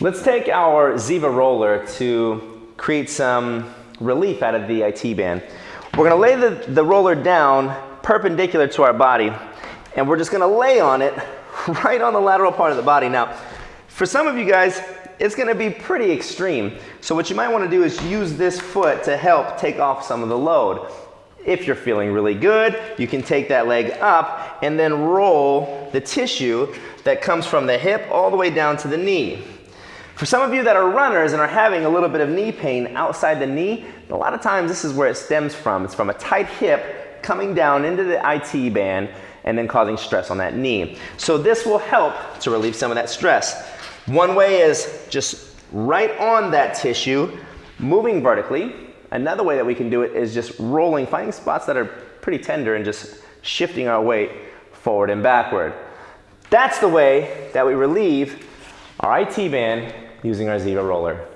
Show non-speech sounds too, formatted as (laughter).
Let's take our Ziva roller to create some relief out of the IT band. We're gonna lay the, the roller down perpendicular to our body and we're just gonna lay on it (laughs) right on the lateral part of the body. Now, for some of you guys, it's gonna be pretty extreme. So what you might wanna do is use this foot to help take off some of the load. If you're feeling really good, you can take that leg up and then roll the tissue that comes from the hip all the way down to the knee. For some of you that are runners and are having a little bit of knee pain outside the knee, a lot of times this is where it stems from. It's from a tight hip coming down into the IT band and then causing stress on that knee. So this will help to relieve some of that stress. One way is just right on that tissue, moving vertically. Another way that we can do it is just rolling, finding spots that are pretty tender and just shifting our weight forward and backward. That's the way that we relieve our IT band using our Ziva roller.